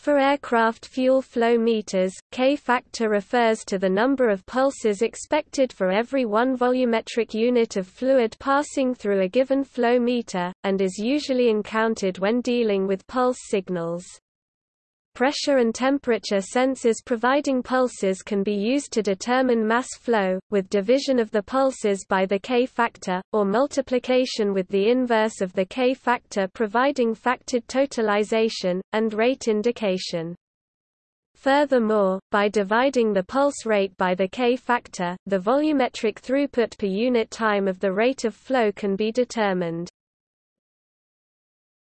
For aircraft fuel flow meters, K-factor refers to the number of pulses expected for every one volumetric unit of fluid passing through a given flow meter, and is usually encountered when dealing with pulse signals. Pressure and temperature sensors providing pulses can be used to determine mass flow, with division of the pulses by the K-factor, or multiplication with the inverse of the K-factor providing factored totalization, and rate indication. Furthermore, by dividing the pulse rate by the K-factor, the volumetric throughput per unit time of the rate of flow can be determined.